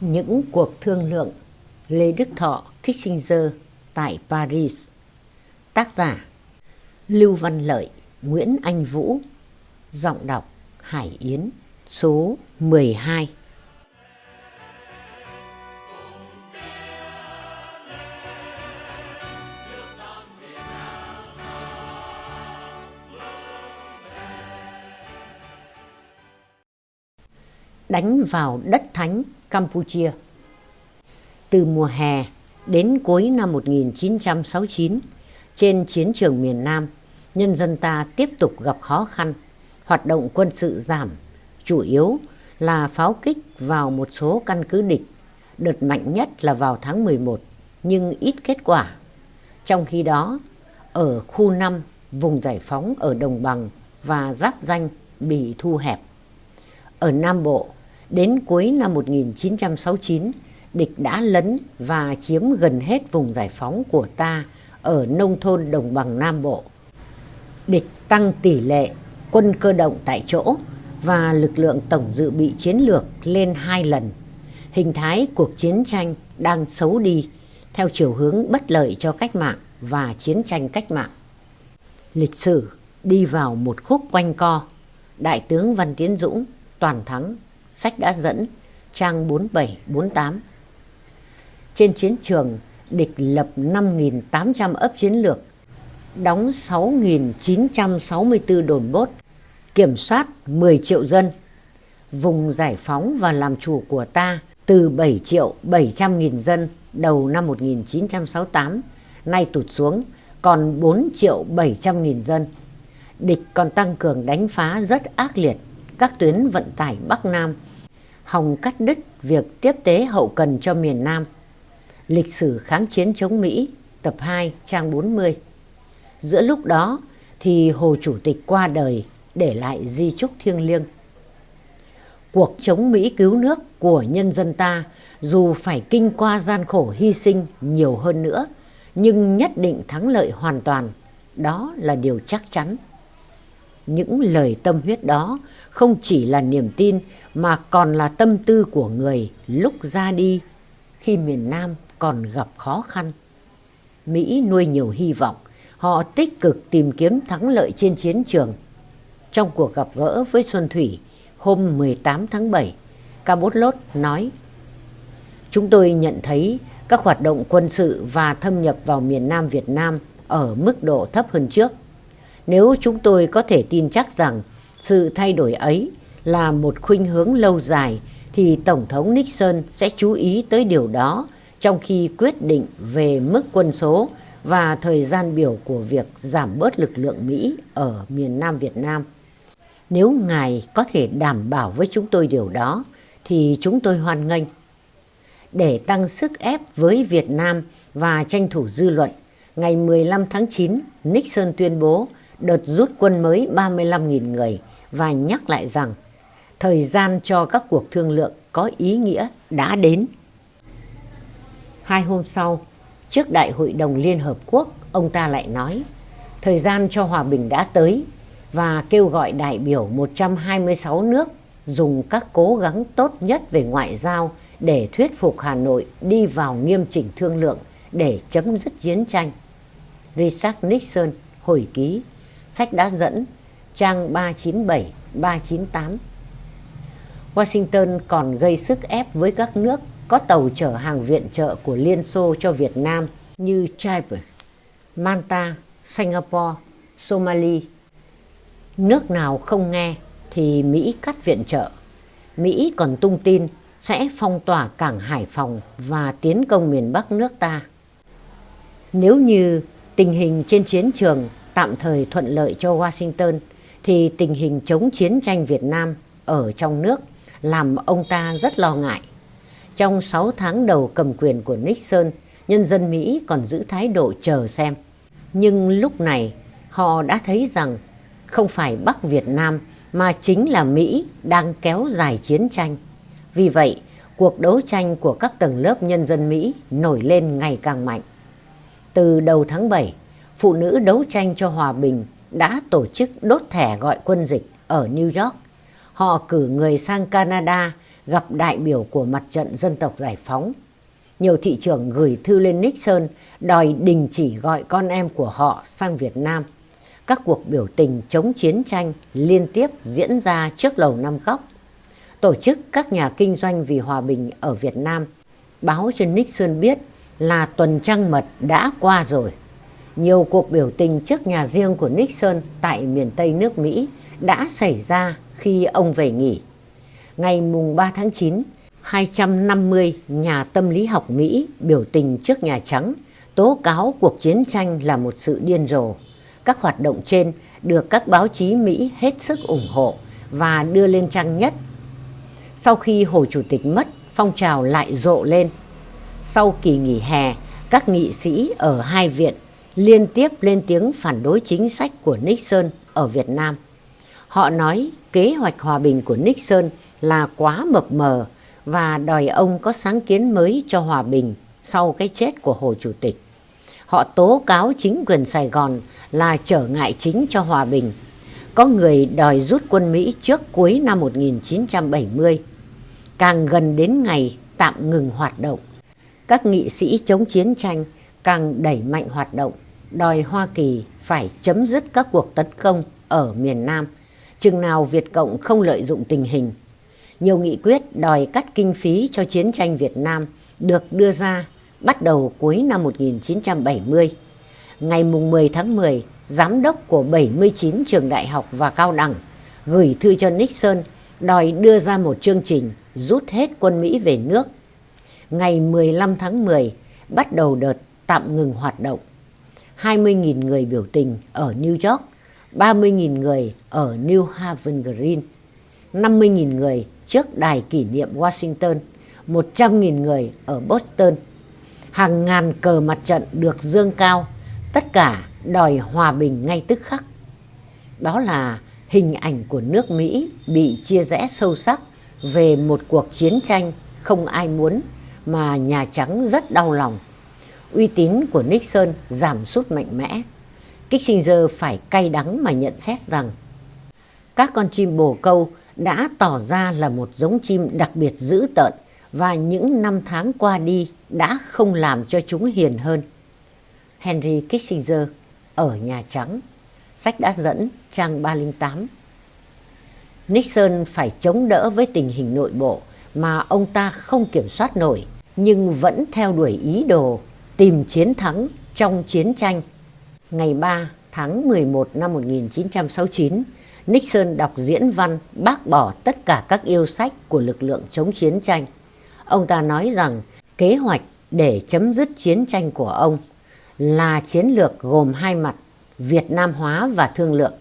Những cuộc thương lượng Lê Đức Thọ Kissinger tại Paris. Tác giả Lưu Văn Lợi, Nguyễn Anh Vũ. Giọng đọc Hải Yến, Số 12 Đánh vào đất thánh Campuchia. Từ mùa hè đến cuối năm 1969 trên chiến trường miền Nam, nhân dân ta tiếp tục gặp khó khăn. Hoạt động quân sự giảm, chủ yếu là pháo kích vào một số căn cứ địch. Đợt mạnh nhất là vào tháng 11 nhưng ít kết quả. Trong khi đó, ở khu 5 vùng giải phóng ở đồng bằng và giáp danh bị thu hẹp. Ở Nam Bộ đến cuối năm 1969 địch đã lấn và chiếm gần hết vùng giải phóng của ta ở nông thôn đồng bằng Nam Bộ. Địch tăng tỷ lệ quân cơ động tại chỗ và lực lượng tổng dự bị chiến lược lên hai lần. Hình thái cuộc chiến tranh đang xấu đi theo chiều hướng bất lợi cho cách mạng và chiến tranh cách mạng. Lịch sử đi vào một khúc quanh co. Đại tướng Văn Tiến Dũng toàn thắng, sách đã dẫn, trang 47-48. Trên chiến trường, địch lập 5.800 ấp chiến lược, đóng 6.964 đồn bốt, kiểm soát 10 triệu dân. Vùng giải phóng và làm chủ của ta từ 7 triệu 700 nghìn dân đầu năm 1968, nay tụt xuống còn 4 triệu 700 nghìn dân. Địch còn tăng cường đánh phá rất ác liệt các tuyến vận tải Bắc Nam, hòng cắt đứt việc tiếp tế hậu cần cho miền Nam. Lịch sử kháng chiến chống Mỹ, tập 2, trang 40. Giữa lúc đó thì Hồ Chủ tịch qua đời để lại di trúc thiêng liêng. Cuộc chống Mỹ cứu nước của nhân dân ta dù phải kinh qua gian khổ hy sinh nhiều hơn nữa, nhưng nhất định thắng lợi hoàn toàn. Đó là điều chắc chắn. Những lời tâm huyết đó không chỉ là niềm tin mà còn là tâm tư của người lúc ra đi khi miền Nam còn gặp khó khăn. Mỹ nuôi nhiều hy vọng, họ tích cực tìm kiếm thắng lợi trên chiến trường. Trong cuộc gặp gỡ với Xuân Thủy hôm 18 tháng 7, Cabot nói Chúng tôi nhận thấy các hoạt động quân sự và thâm nhập vào miền Nam Việt Nam ở mức độ thấp hơn trước. Nếu chúng tôi có thể tin chắc rằng sự thay đổi ấy là một khuynh hướng lâu dài thì Tổng thống Nixon sẽ chú ý tới điều đó trong khi quyết định về mức quân số và thời gian biểu của việc giảm bớt lực lượng Mỹ ở miền Nam Việt Nam. Nếu ngài có thể đảm bảo với chúng tôi điều đó thì chúng tôi hoan nghênh. Để tăng sức ép với Việt Nam và tranh thủ dư luận, ngày 15 tháng 9, Nixon tuyên bố đợt rút quân mới 35.000 người và nhắc lại rằng thời gian cho các cuộc thương lượng có ý nghĩa đã đến. Hai hôm sau, trước Đại hội đồng Liên Hợp Quốc, ông ta lại nói thời gian cho hòa bình đã tới và kêu gọi đại biểu 126 nước dùng các cố gắng tốt nhất về ngoại giao để thuyết phục Hà Nội đi vào nghiêm chỉnh thương lượng để chấm dứt chiến tranh. Richard Nixon hồi ký, sách đã dẫn, trang 397-398. Washington còn gây sức ép với các nước có tàu chở hàng viện trợ của Liên Xô cho Việt Nam như Chipre, Manta, Singapore, Somalia. Nước nào không nghe thì Mỹ cắt viện trợ. Mỹ còn tung tin sẽ phong tỏa cảng Hải Phòng và tiến công miền Bắc nước ta. Nếu như tình hình trên chiến trường tạm thời thuận lợi cho Washington thì tình hình chống chiến tranh Việt Nam ở trong nước làm ông ta rất lo ngại. Trong 6 tháng đầu cầm quyền của Nixon, nhân dân Mỹ còn giữ thái độ chờ xem. Nhưng lúc này họ đã thấy rằng không phải Bắc Việt Nam mà chính là Mỹ đang kéo dài chiến tranh. Vì vậy, cuộc đấu tranh của các tầng lớp nhân dân Mỹ nổi lên ngày càng mạnh. Từ đầu tháng 7, phụ nữ đấu tranh cho hòa bình đã tổ chức đốt thẻ gọi quân dịch ở New York. Họ cử người sang Canada gặp đại biểu của mặt trận dân tộc giải phóng. Nhiều thị trưởng gửi thư lên Nixon, đòi đình chỉ gọi con em của họ sang Việt Nam. Các cuộc biểu tình chống chiến tranh liên tiếp diễn ra trước lầu Năm Góc. Tổ chức các nhà kinh doanh vì hòa bình ở Việt Nam báo cho Nixon biết là tuần trăng mật đã qua rồi. Nhiều cuộc biểu tình trước nhà riêng của Nixon tại miền Tây nước Mỹ đã xảy ra khi ông về nghỉ. Ngày mùng 3 tháng 9, 250 nhà tâm lý học Mỹ biểu tình trước Nhà Trắng tố cáo cuộc chiến tranh là một sự điên rồ. Các hoạt động trên được các báo chí Mỹ hết sức ủng hộ và đưa lên trang nhất. Sau khi Hồ Chủ tịch mất, phong trào lại rộ lên. Sau kỳ nghỉ hè, các nghị sĩ ở hai viện liên tiếp lên tiếng phản đối chính sách của Nixon ở Việt Nam. Họ nói kế hoạch hòa bình của Nixon là quá mập mờ và đòi ông có sáng kiến mới cho hòa bình sau cái chết của Hồ Chủ tịch. Họ tố cáo chính quyền Sài Gòn là trở ngại chính cho hòa bình. Có người đòi rút quân Mỹ trước cuối năm 1970. Càng gần đến ngày tạm ngừng hoạt động, các nghị sĩ chống chiến tranh càng đẩy mạnh hoạt động, đòi Hoa Kỳ phải chấm dứt các cuộc tấn công ở miền Nam, chừng nào Việt Cộng không lợi dụng tình hình. Nhiều nghị quyết đòi cắt kinh phí cho chiến tranh Việt Nam được đưa ra bắt đầu cuối năm 1970. Ngày 10 tháng 10, giám đốc của 79 trường đại học và cao đẳng gửi thư cho Nixon đòi đưa ra một chương trình rút hết quân Mỹ về nước. Ngày 15 tháng 10, bắt đầu đợt tạm ngừng hoạt động. 20.000 người biểu tình ở New York, 30.000 người ở New Haven Green, 50.000 người trước đài kỷ niệm Washington, 100.000 người ở Boston. Hàng ngàn cờ mặt trận được dương cao, tất cả đòi hòa bình ngay tức khắc. Đó là hình ảnh của nước Mỹ bị chia rẽ sâu sắc về một cuộc chiến tranh không ai muốn mà Nhà Trắng rất đau lòng. Uy tín của Nixon giảm sút mạnh mẽ. Kissinger phải cay đắng mà nhận xét rằng các con chim bồ câu đã tỏ ra là một giống chim đặc biệt dữ tợn và những năm tháng qua đi đã không làm cho chúng hiền hơn. Henry Kissinger ở Nhà Trắng, sách đã dẫn trang 308. Nixon phải chống đỡ với tình hình nội bộ mà ông ta không kiểm soát nổi nhưng vẫn theo đuổi ý đồ tìm chiến thắng trong chiến tranh. Ngày 3 tháng 11 năm 1969, Nixon đọc diễn văn bác bỏ tất cả các yêu sách của lực lượng chống chiến tranh. Ông ta nói rằng kế hoạch để chấm dứt chiến tranh của ông là chiến lược gồm hai mặt Việt Nam hóa và thương lượng.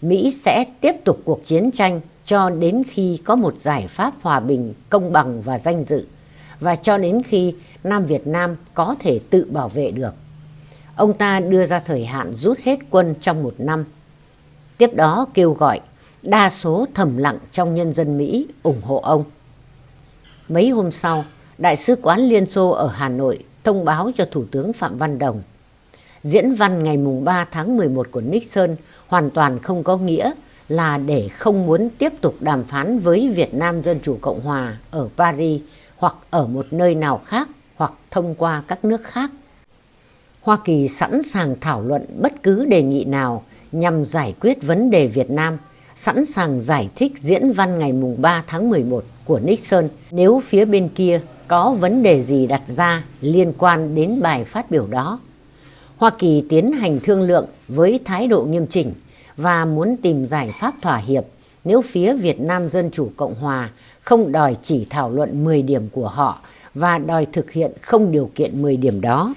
Mỹ sẽ tiếp tục cuộc chiến tranh cho đến khi có một giải pháp hòa bình, công bằng và danh dự và cho đến khi Nam Việt Nam có thể tự bảo vệ được. Ông ta đưa ra thời hạn rút hết quân trong một năm. Tiếp đó kêu gọi đa số thầm lặng trong nhân dân Mỹ ủng hộ ông. Mấy hôm sau, Đại sứ quán Liên Xô ở Hà Nội thông báo cho Thủ tướng Phạm Văn Đồng. Diễn văn ngày 3 tháng 11 của Nixon hoàn toàn không có nghĩa là để không muốn tiếp tục đàm phán với Việt Nam Dân Chủ Cộng Hòa ở Paris hoặc ở một nơi nào khác hoặc thông qua các nước khác. Hoa Kỳ sẵn sàng thảo luận bất cứ đề nghị nào nhằm giải quyết vấn đề Việt Nam, sẵn sàng giải thích diễn văn ngày mùng 3 tháng 11 của Nixon nếu phía bên kia có vấn đề gì đặt ra liên quan đến bài phát biểu đó. Hoa Kỳ tiến hành thương lượng với thái độ nghiêm chỉnh và muốn tìm giải pháp thỏa hiệp nếu phía Việt Nam Dân Chủ Cộng Hòa không đòi chỉ thảo luận 10 điểm của họ và đòi thực hiện không điều kiện 10 điểm đó.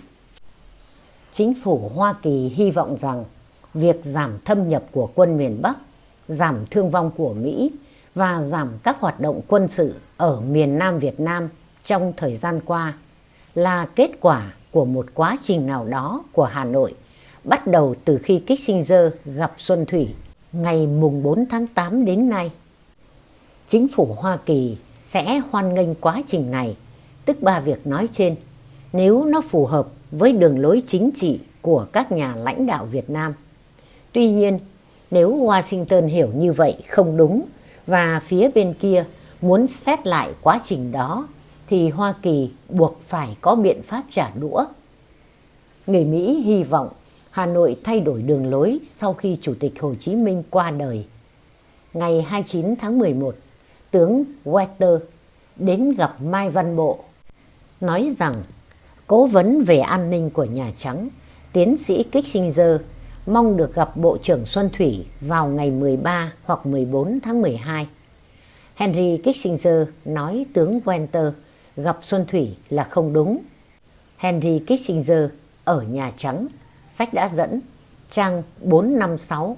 Chính phủ Hoa Kỳ hy vọng rằng việc giảm thâm nhập của quân miền Bắc, giảm thương vong của Mỹ và giảm các hoạt động quân sự ở miền Nam Việt Nam trong thời gian qua là kết quả của một quá trình nào đó của Hà Nội bắt đầu từ khi Kissinger gặp Xuân Thủy ngày mùng 4 tháng 8 đến nay. Chính phủ Hoa Kỳ sẽ hoan nghênh quá trình này, tức ba việc nói trên, nếu nó phù hợp với đường lối chính trị của các nhà lãnh đạo Việt Nam. Tuy nhiên, nếu Washington hiểu như vậy không đúng và phía bên kia muốn xét lại quá trình đó thì Hoa Kỳ buộc phải có biện pháp trả đũa. Người Mỹ hy vọng Hà Nội thay đổi đường lối sau khi Chủ tịch Hồ Chí Minh qua đời. Ngày 29 tháng 11, tướng Walter đến gặp Mai Văn Bộ, nói rằng cố vấn về an ninh của Nhà Trắng, tiến sĩ Kissinger mong được gặp Bộ trưởng Xuân Thủy vào ngày 13 hoặc 14 tháng 12. Henry Kissinger nói tướng Walter gặp Xuân Thủy là không đúng. Henry Kissinger ở Nhà Trắng, sách đã dẫn, trang 456.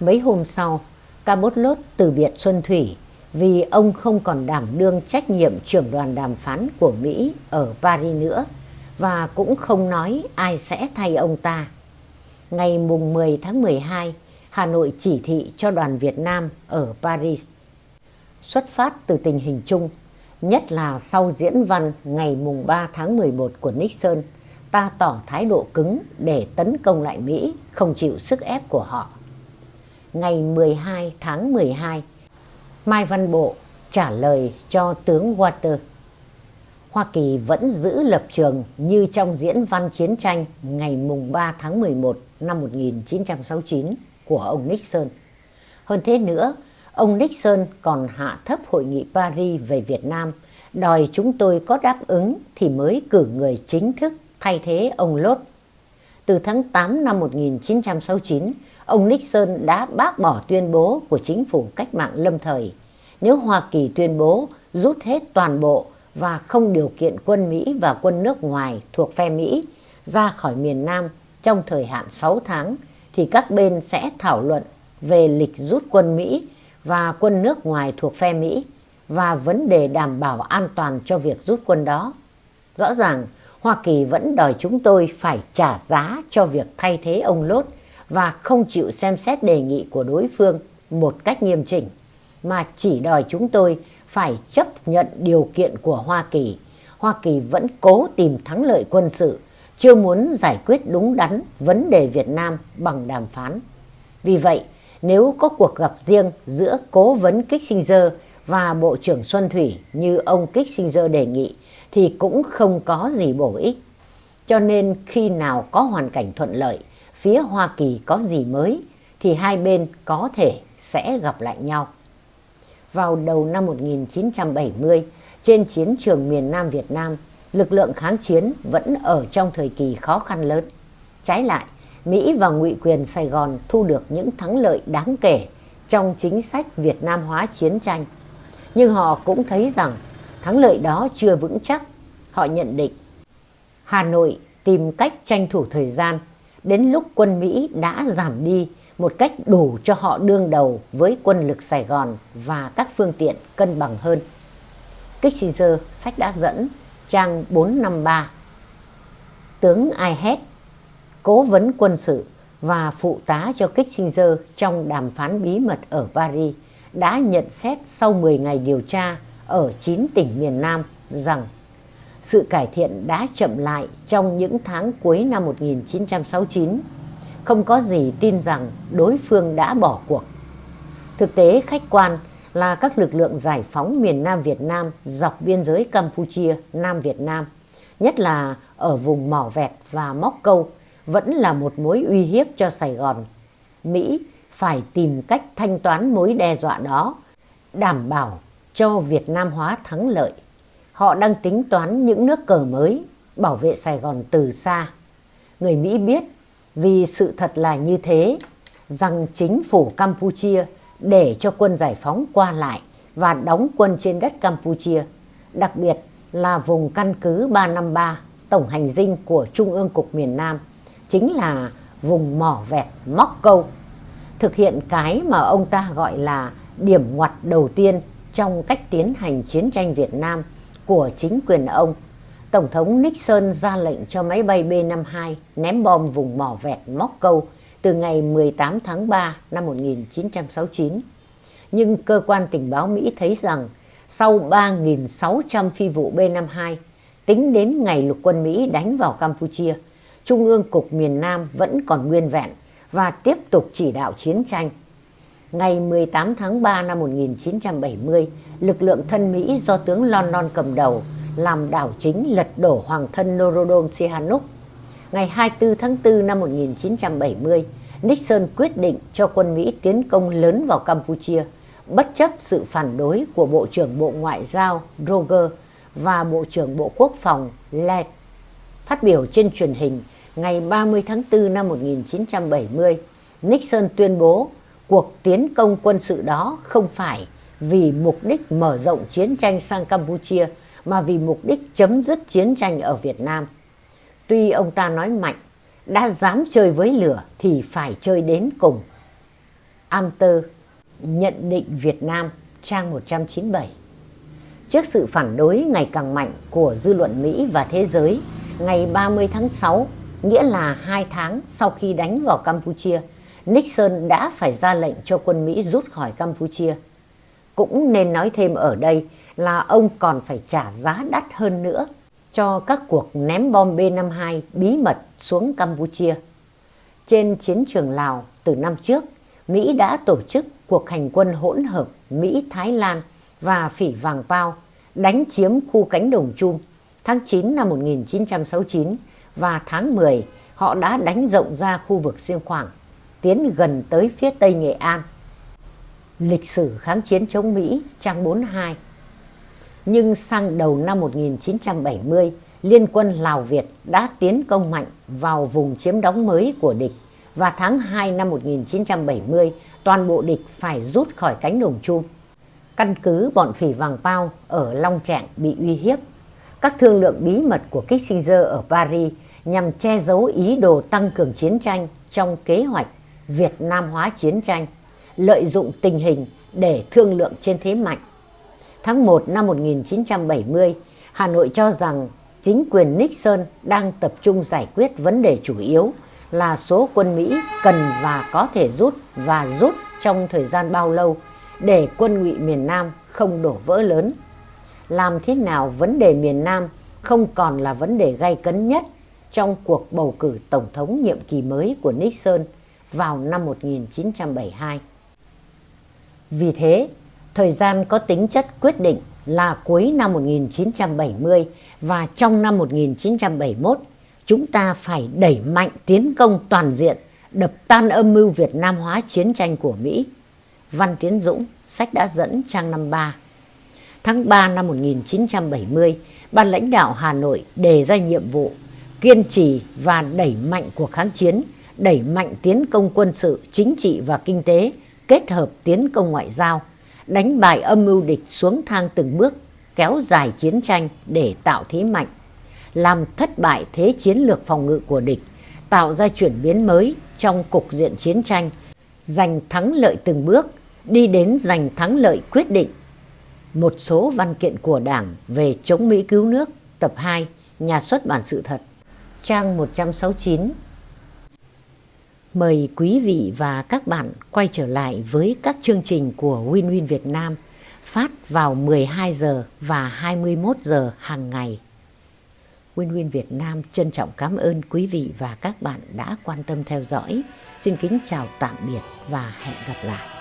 Mấy hôm sau, Cabot từ biệt Xuân Thủy vì ông không còn đảm đương trách nhiệm trưởng đoàn đàm phán của Mỹ ở Paris nữa và cũng không nói ai sẽ thay ông ta. Ngày mùng 10 tháng 12, Hà Nội chỉ thị cho đoàn Việt Nam ở Paris. Xuất phát từ tình hình chung, nhất là sau diễn văn ngày mùng 3 tháng 11 của Nixon, ta tỏ thái độ cứng để tấn công lại Mỹ, không chịu sức ép của họ. Ngày 12 tháng 12, Mai Văn Bộ trả lời cho tướng Walter. Hoa Kỳ vẫn giữ lập trường như trong diễn văn chiến tranh ngày mùng 3 tháng 11 năm 1969 của ông Nixon. Hơn thế nữa, ông Nixon còn hạ thấp hội nghị Paris về Việt Nam, đòi chúng tôi có đáp ứng thì mới cử người chính thức thay thế ông Lốt. Từ tháng 8 năm 1969, ông Nixon đã bác bỏ tuyên bố của chính phủ cách mạng lâm thời. Nếu Hoa Kỳ tuyên bố rút hết toàn bộ và không điều kiện quân Mỹ và quân nước ngoài thuộc phe Mỹ ra khỏi miền Nam trong thời hạn 6 tháng, thì các bên sẽ thảo luận về lịch rút quân Mỹ và quân nước ngoài thuộc phe Mỹ và vấn đề đảm bảo an toàn cho việc rút quân đó. Rõ ràng, Hoa Kỳ vẫn đòi chúng tôi phải trả giá cho việc thay thế ông Lốt và không chịu xem xét đề nghị của đối phương một cách nghiêm chỉnh, mà chỉ đòi chúng tôi phải chấp nhận điều kiện của Hoa Kỳ. Hoa Kỳ vẫn cố tìm thắng lợi quân sự, chưa muốn giải quyết đúng đắn vấn đề Việt Nam bằng đàm phán. Vì vậy, nếu có cuộc gặp riêng giữa cố vấn Kissinger và Bộ trưởng Xuân Thủy như ông Kissinger đề nghị, thì cũng không có gì bổ ích. Cho nên khi nào có hoàn cảnh thuận lợi, phía Hoa Kỳ có gì mới, thì hai bên có thể sẽ gặp lại nhau. Vào đầu năm 1970, trên chiến trường miền Nam Việt Nam, lực lượng kháng chiến vẫn ở trong thời kỳ khó khăn lớn. Trái lại, Mỹ và ngụy quyền Sài Gòn thu được những thắng lợi đáng kể trong chính sách Việt Nam hóa chiến tranh. Nhưng họ cũng thấy rằng thắng lợi đó chưa vững chắc. Họ nhận định Hà Nội tìm cách tranh thủ thời gian đến lúc quân Mỹ đã giảm đi một cách đủ cho họ đương đầu với quân lực Sài Gòn và các phương tiện cân bằng hơn. Kissinger, sách đã dẫn, trang 453 Tướng Aihet cố vấn quân sự và phụ tá cho Kissinger trong đàm phán bí mật ở Paris, đã nhận xét sau 10 ngày điều tra ở 9 tỉnh miền Nam rằng sự cải thiện đã chậm lại trong những tháng cuối năm 1969. Không có gì tin rằng đối phương đã bỏ cuộc. Thực tế khách quan là các lực lượng giải phóng miền Nam Việt Nam dọc biên giới Campuchia, Nam Việt Nam, nhất là ở vùng Mỏ Vẹt và Móc Câu, vẫn là một mối uy hiếp cho Sài Gòn. Mỹ phải tìm cách thanh toán mối đe dọa đó, đảm bảo cho Việt Nam hóa thắng lợi. Họ đang tính toán những nước cờ mới, bảo vệ Sài Gòn từ xa. Người Mỹ biết vì sự thật là như thế, rằng chính phủ Campuchia để cho quân giải phóng qua lại và đóng quân trên đất Campuchia, đặc biệt là vùng căn cứ 353 tổng hành dinh của Trung ương Cục miền Nam, chính là vùng mỏ vẹt móc câu, thực hiện cái mà ông ta gọi là điểm ngoặt đầu tiên trong cách tiến hành chiến tranh Việt Nam của chính quyền ông. Tổng thống Nixon ra lệnh cho máy bay B-52 ném bom vùng mỏ vẹt móc câu từ ngày 18 tháng 3 năm 1969. Nhưng cơ quan tình báo Mỹ thấy rằng sau 3.600 phi vụ B-52 tính đến ngày lục quân Mỹ đánh vào Campuchia, Trung ương Cục miền Nam vẫn còn nguyên vẹn và tiếp tục chỉ đạo chiến tranh ngày 18 tháng 3 năm 1970, lực lượng thân Mỹ do tướng London cầm đầu làm đảo chính lật đổ hoàng thân Norodom Sihanouk. Ngày 24 tháng 4 năm 1970, Nixon quyết định cho quân Mỹ tiến công lớn vào Campuchia, bất chấp sự phản đối của Bộ trưởng Bộ Ngoại giao Roger và Bộ trưởng Bộ Quốc phòng Led. Phát biểu trên truyền hình ngày 30 tháng 4 năm 1970, Nixon tuyên bố cuộc tiến công quân sự đó không phải vì mục đích mở rộng chiến tranh sang Campuchia mà vì mục đích chấm dứt chiến tranh ở Việt Nam. Tuy ông ta nói mạnh, đã dám chơi với lửa thì phải chơi đến cùng. Amter nhận định Việt Nam trang 197 Trước sự phản đối ngày càng mạnh của dư luận Mỹ và thế giới, ngày 30 tháng 6, nghĩa là hai tháng sau khi đánh vào Campuchia, Nixon đã phải ra lệnh cho quân Mỹ rút khỏi Campuchia. Cũng nên nói thêm ở đây là ông còn phải trả giá đắt hơn nữa cho các cuộc ném bom B-52 bí mật xuống Campuchia. Trên chiến trường Lào từ năm trước, Mỹ đã tổ chức cuộc hành quân hỗn hợp Mỹ-Thái Lan và Phỉ Vàng Pao đánh chiếm khu cánh đồng chung tháng 9 năm 1969 và tháng 10 họ đã đánh rộng ra khu vực Xiêng Khoảng, tiến gần tới phía tây Nghệ An. Lịch sử kháng chiến chống Mỹ trang 42 Nhưng sang đầu năm 1970, Liên quân Lào Việt đã tiến công mạnh vào vùng chiếm đóng mới của địch và tháng 2 năm 1970 toàn bộ địch phải rút khỏi cánh đồng chung. Căn cứ bọn phỉ vàng bao ở Long Trạng bị uy hiếp. Các thương lượng bí mật của Kissinger ở Paris nhằm che giấu ý đồ tăng cường chiến tranh trong kế hoạch Việt Nam hóa chiến tranh, lợi dụng tình hình để thương lượng trên thế mạnh. Tháng 1 năm 1970, Hà Nội cho rằng chính quyền Nixon đang tập trung giải quyết vấn đề chủ yếu là số quân Mỹ cần và có thể rút và rút trong thời gian bao lâu để quân ngụy miền Nam không đổ vỡ lớn. Làm thế nào vấn đề miền Nam không còn là vấn đề gay cấn nhất trong cuộc bầu cử tổng thống nhiệm kỳ mới của Nixon vào năm 1972. Vì thế, thời gian có tính chất quyết định là cuối năm 1970 và trong năm 1971, chúng ta phải đẩy mạnh tiến công toàn diện, đập tan âm mưu Việt Nam hóa chiến tranh của Mỹ. Văn Tiến Dũng, sách đã dẫn trang 53. Tháng 3 năm 1970, Ban lãnh đạo Hà Nội đề ra nhiệm vụ kiên trì và đẩy mạnh cuộc kháng chiến, đẩy mạnh tiến công quân sự, chính trị và kinh tế, kết hợp tiến công ngoại giao, đánh bại âm mưu địch xuống thang từng bước, kéo dài chiến tranh để tạo thế mạnh, làm thất bại thế chiến lược phòng ngự của địch, tạo ra chuyển biến mới trong cục diện chiến tranh, giành thắng lợi từng bước, đi đến giành thắng lợi quyết định. Một số văn kiện của Đảng về chống Mỹ cứu nước, tập 2, nhà xuất bản sự thật, trang 169. Mời quý vị và các bạn quay trở lại với các chương trình của Win Win Việt Nam, phát vào 12 giờ và 21 giờ hàng ngày. Win Win Việt Nam trân trọng cảm ơn quý vị và các bạn đã quan tâm theo dõi. Xin kính chào tạm biệt và hẹn gặp lại.